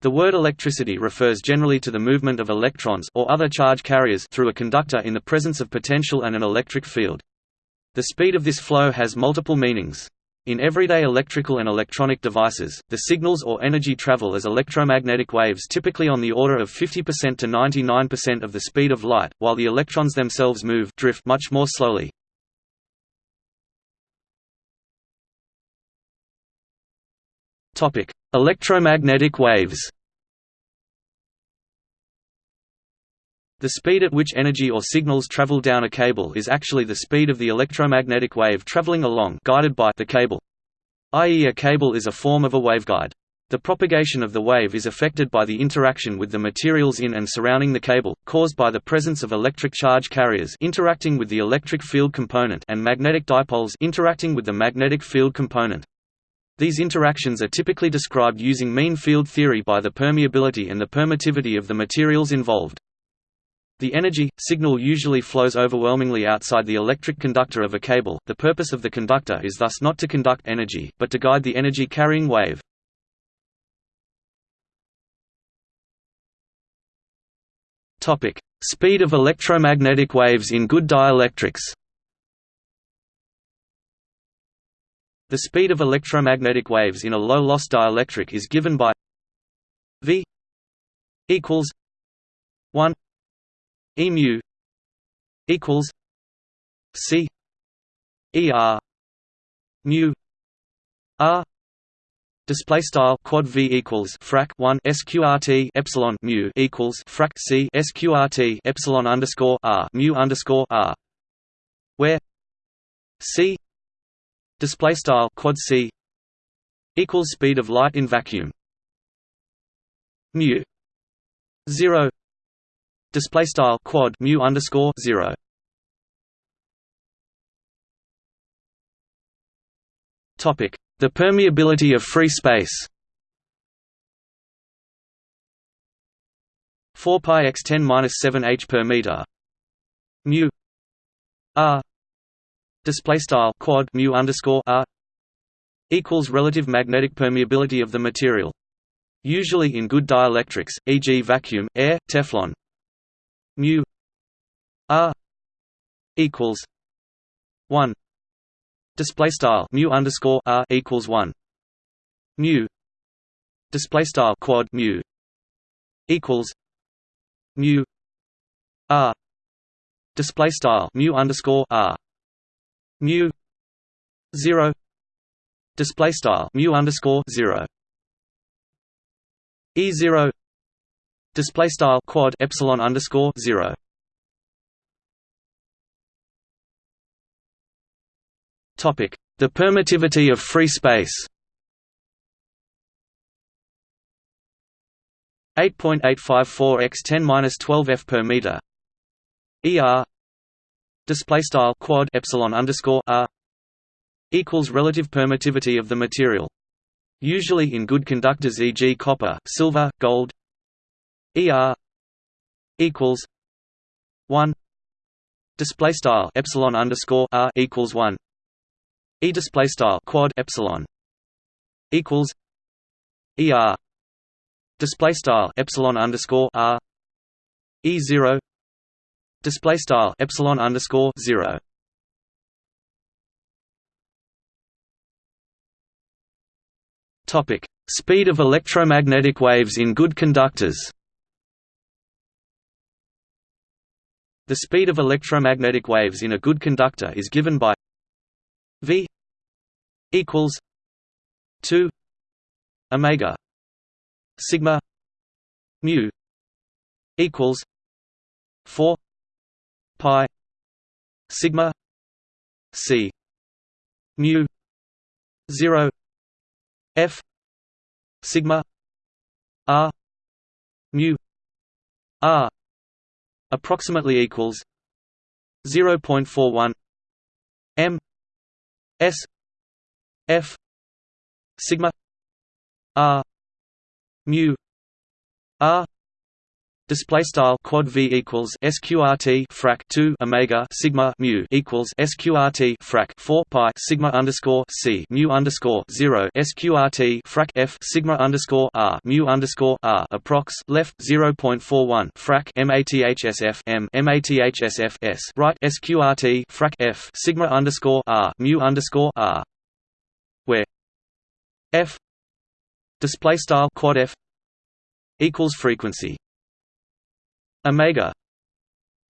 The word electricity refers generally to the movement of electrons or other charge carriers through a conductor in the presence of potential and an electric field. The speed of this flow has multiple meanings. In everyday electrical and electronic devices, the signals or energy travel as electromagnetic waves typically on the order of 50% to 99% of the speed of light, while the electrons themselves move drift much more slowly. Topic: Electromagnetic waves. The speed at which energy or signals travel down a cable is actually the speed of the electromagnetic wave traveling along guided by the cable. I.e. a cable is a form of a waveguide. The propagation of the wave is affected by the interaction with the materials in and surrounding the cable, caused by the presence of electric charge carriers interacting with the electric field component and magnetic dipoles interacting with the magnetic field component. These interactions are typically described using mean field theory by the permeability and the permittivity of the materials involved. The energy signal usually flows overwhelmingly outside the electric conductor of a cable. The purpose of the conductor is thus not to conduct energy, but to guide the energy carrying wave. Topic: Speed of electromagnetic waves in good dielectrics. The speed of electromagnetic waves in a low-loss dielectric is given by v equals 1 e mu equals c er mu r Display style quad v equals frac 1 sqrt epsilon mu equals frac c sqrt epsilon underscore r mu underscore r, where c display style quad c equals speed of light in vacuum. Mu 0 display style quad mu underscore 0 topic the permeability of free space. 4 pi x 10 minus 7 h per meter. Mu r display style quad mu underscore r equals relative magnetic permeability of the material. Usually in good dielectrics, e.g. vacuum, air, Teflon. mu r equals one display style mu underscore r equals one mu display style quad mu equals mu r display style mu underscore r mu 0 display style mu underscore 0 e 0 display style quad epsilon underscore 0 topic the permittivity of free space. 8.854 x 10 12 f per meter. Er display style quad epsilon underscore r equals relative permittivity of the material. Usually in good conductors e.g. copper, silver, gold. Er equals one display style epsilon underscore r equals one e display style quad epsilon equals er display style epsilon underscore r e zero display style epsilon underscore 0 topic. Speed of electromagnetic waves in good conductors. The speed of electromagnetic waves in a good conductor is given by v equals 2 omega sigma mu equals 4 pi sigma c mu 0 f sigma r mu r approximately equals 0.41 m s f sigma r mu r Display style quad v equals sqrt frac 2 omega sigma mu equals sqrt frac 4 pi sigma underscore c mu underscore 0 sqrt frac f sigma underscore r mu underscore r approx left 0.41 frac mathsf m mathsf s right sqrt frac f sigma underscore r mu underscore r where f display style quad f equals frequency omega.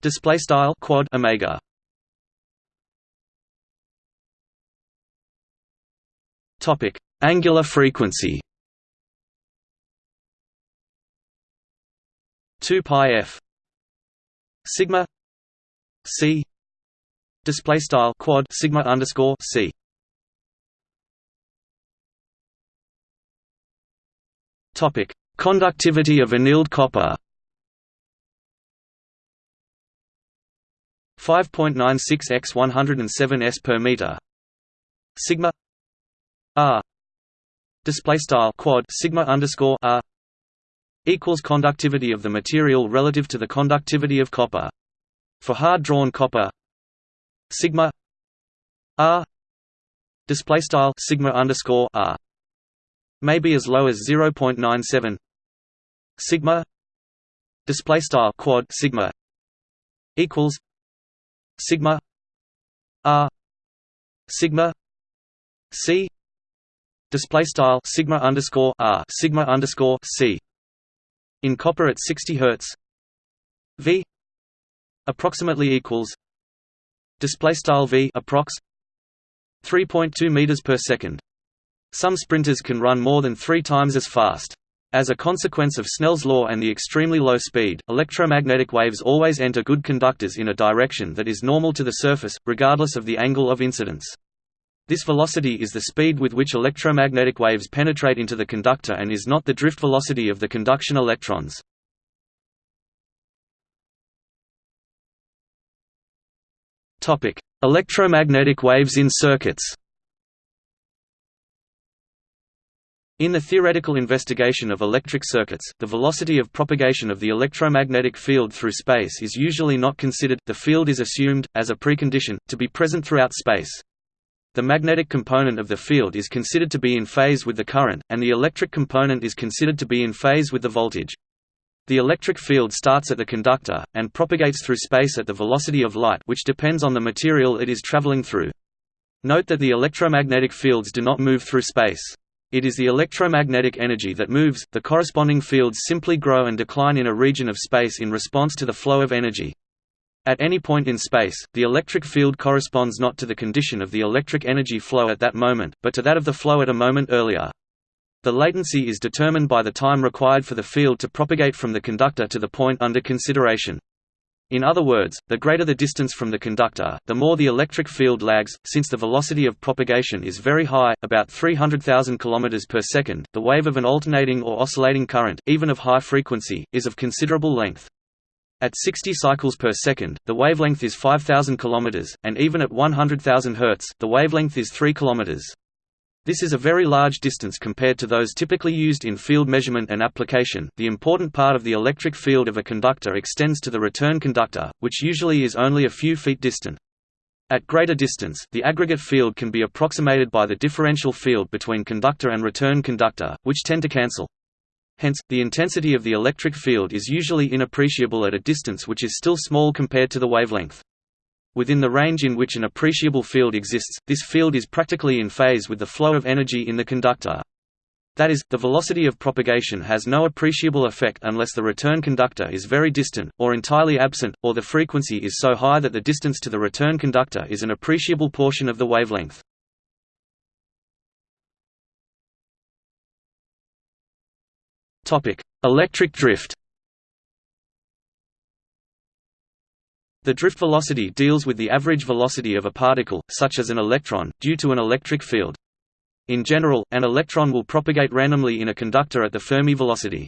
Display style quad omega. Topic angular frequency. 2 pi f. Sigma. C. Display style quad sigma underscore c. Topic conductivity of annealed copper 5.96 x 107 s per meter. Sigma r display style quad sigma underscore r equals conductivity of the material relative to the conductivity of copper. For hard drawn copper sigma r display style sigma underscore r may be as low as 0.97 sigma display style quad sigma equals sigma r sigma c display style sigma underscore r sigma underscore c in copper at 60 hertz v approximately equals display style v approx 3.2 meters per second. Some sprinters can run more than 3 times as fast as a consequence of Snell's law and the extremely low speed, electromagnetic waves always enter good conductors in a direction that is normal to the surface, regardless of the angle of incidence. This velocity is the speed with which electromagnetic waves penetrate into the conductor and is not the drift velocity of the conduction electrons. Electromagnetic waves in circuits In the theoretical investigation of electric circuits, the velocity of propagation of the electromagnetic field through space is usually not considered, the field is assumed, as a precondition, to be present throughout space. The magnetic component of the field is considered to be in phase with the current, and the electric component is considered to be in phase with the voltage. The electric field starts at the conductor, and propagates through space at the velocity of light which depends on the material it is traveling through. Note that the electromagnetic fields do not move through space. It is the electromagnetic energy that moves, the corresponding fields simply grow and decline in a region of space in response to the flow of energy. At any point in space, the electric field corresponds not to the condition of the electric energy flow at that moment, but to that of the flow at a moment earlier. The latency is determined by the time required for the field to propagate from the conductor to the point under consideration. In other words, the greater the distance from the conductor, the more the electric field lags. Since the velocity of propagation is very high, about 300,000 km per second, the wave of an alternating or oscillating current, even of high frequency, is of considerable length. At 60 cycles per second, the wavelength is 5000 km, and even at 100,000 Hz, the wavelength is 3 km. This is a very large distance compared to those typically used in field measurement and application. The important part of the electric field of a conductor extends to the return conductor, which usually is only a few feet distant. At greater distance, the aggregate field can be approximated by the differential field between conductor and return conductor, which tend to cancel. Hence, the intensity of the electric field is usually inappreciable at a distance which is still small compared to the wavelength. Within the range in which an appreciable field exists, this field is practically in phase with the flow of energy in the conductor. That is, the velocity of propagation has no appreciable effect unless the return conductor is very distant, or entirely absent, or the frequency is so high that the distance to the return conductor is an appreciable portion of the wavelength. Electric drift The drift velocity deals with the average velocity of a particle, such as an electron, due to an electric field. In general, an electron will propagate randomly in a conductor at the Fermi velocity.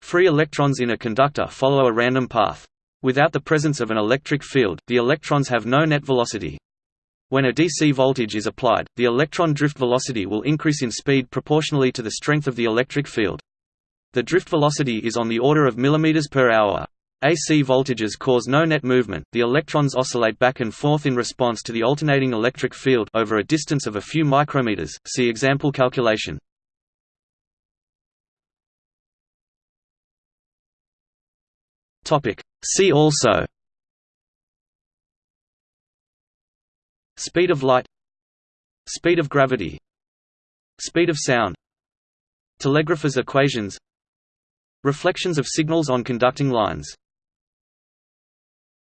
Free electrons in a conductor follow a random path. Without the presence of an electric field, the electrons have no net velocity. When a DC voltage is applied, the electron drift velocity will increase in speed proportionally to the strength of the electric field. The drift velocity is on the order of millimeters per hour. AC voltages cause no net movement, the electrons oscillate back and forth in response to the alternating electric field over a distance of a few micrometers, see example calculation. See also Speed of light Speed of gravity Speed of sound Telegrapher's equations Reflections of signals on conducting lines